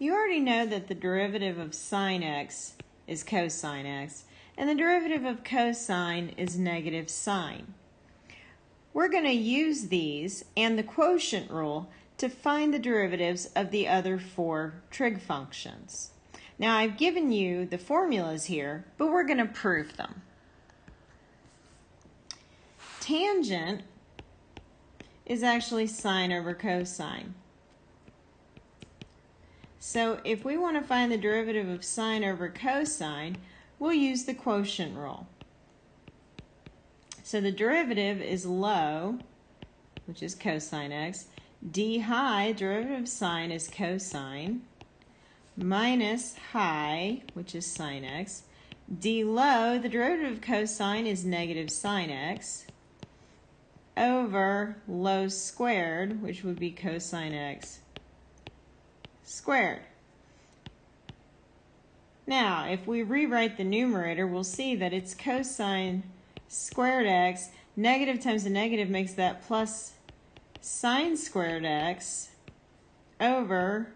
You already know that the derivative of sine x is cosine x, and the derivative of cosine is negative sine. We're going to use these and the quotient rule to find the derivatives of the other four trig functions. Now I've given you the formulas here, but we're going to prove them. Tangent is actually sine over cosine. So if we want to find the derivative of sine over cosine, we'll use the quotient rule. So the derivative is low, which is cosine x, d high, derivative of sine is cosine, minus high, which is sine x, d low, the derivative of cosine is negative sine x, over low squared, which would be cosine x squared. Now, if we rewrite the numerator, we'll see that it's cosine squared x. Negative times a negative makes that plus sine squared x over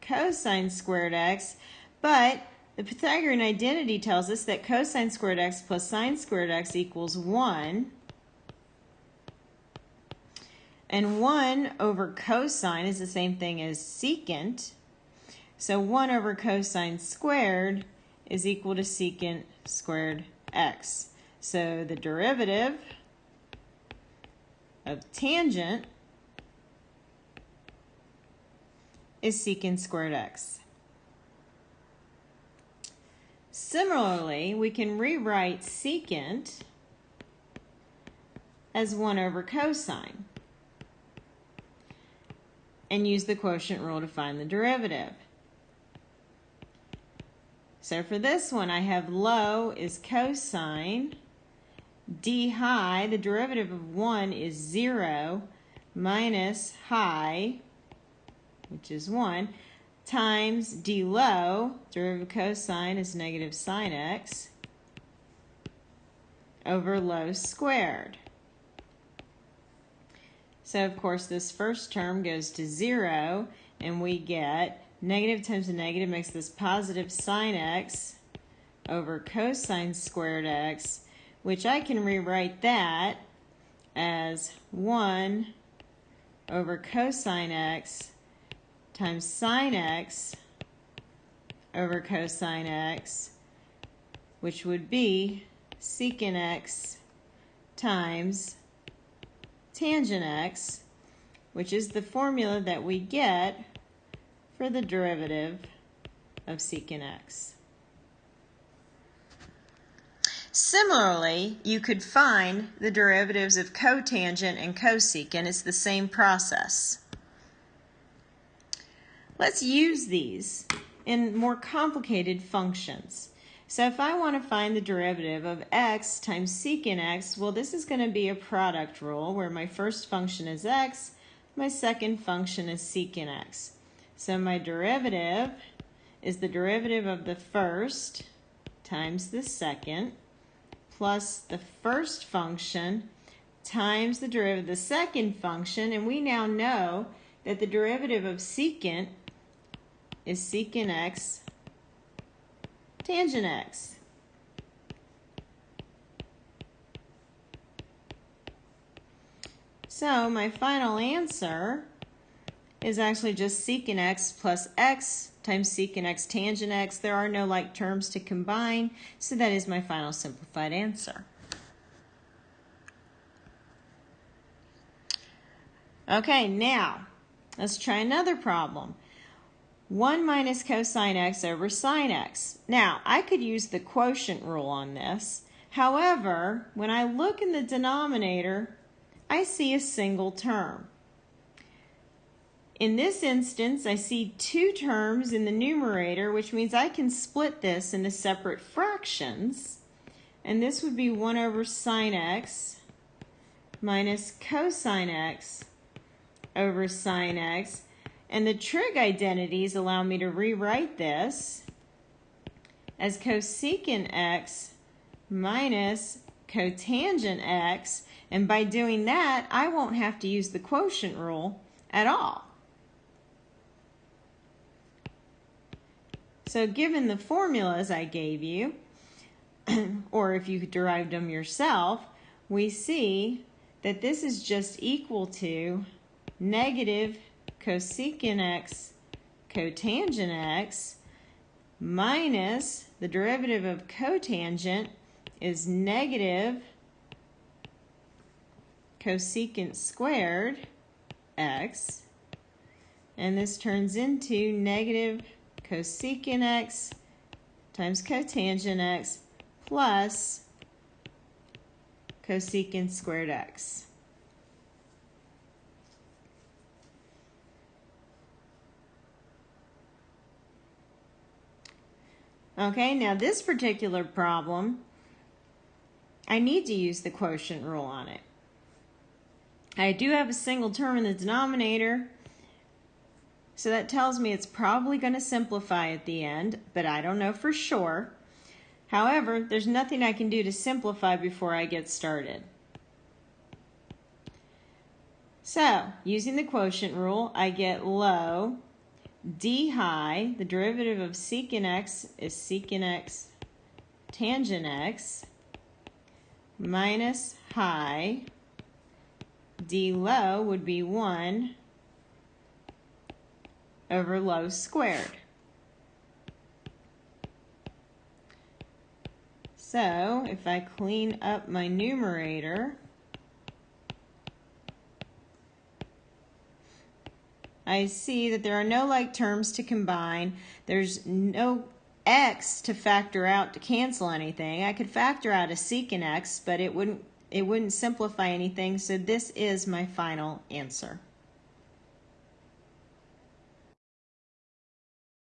cosine squared x. But the Pythagorean identity tells us that cosine squared x plus sine squared x equals 1. And 1 over cosine is the same thing as secant. So 1 over cosine squared is equal to secant squared x. So the derivative of tangent is secant squared x. Similarly, we can rewrite secant as 1 over cosine and use the quotient rule to find the derivative. So for this one, I have low is cosine, d high, the derivative of 1 is 0, minus high, which is 1, times d low, derivative of cosine is negative sine x, over low squared. So of course this first term goes to 0 and we get negative times a negative makes this positive sine x over cosine squared x, which I can rewrite that as 1 over cosine x times sine x over cosine x, which would be secant x times tangent x, which is the formula that we get for the derivative of secant x. Similarly, you could find the derivatives of cotangent and cosecant. It's the same process. Let's use these in more complicated functions. So if I want to find the derivative of x times secant x, well, this is going to be a product rule where my first function is x, my second function is secant x. So my derivative is the derivative of the first times the second plus the first function times the derivative of the second function. And we now know that the derivative of secant is secant x tangent x. So my final answer is actually just secant x plus x times secant x tangent x. There are no like terms to combine, so that is my final simplified answer. Okay, now let's try another problem. 1 minus cosine x over sine x. Now, I could use the quotient rule on this. However, when I look in the denominator, I see a single term. In this instance, I see two terms in the numerator, which means I can split this into separate fractions. And this would be 1 over sine x minus cosine x over sine x. And the trig identities allow me to rewrite this as cosecant x minus cotangent x. And by doing that, I won't have to use the quotient rule at all. So given the formulas I gave you, or if you derived them yourself, we see that this is just equal to negative cosecant x cotangent x minus the derivative of cotangent is negative cosecant squared x and this turns into negative cosecant x times cotangent x plus cosecant squared x. Okay, now this particular problem, I need to use the quotient rule on it. I do have a single term in the denominator, so that tells me it's probably going to simplify at the end, but I don't know for sure. However, there's nothing I can do to simplify before I get started. So, using the quotient rule, I get low d high, the derivative of secant x is secant x tangent x minus high d low would be 1 over low squared. So if I clean up my numerator, I see that there are no like terms to combine. There's no x to factor out to cancel anything. I could factor out a secant x, but it wouldn't it wouldn't simplify anything. So this is my final answer.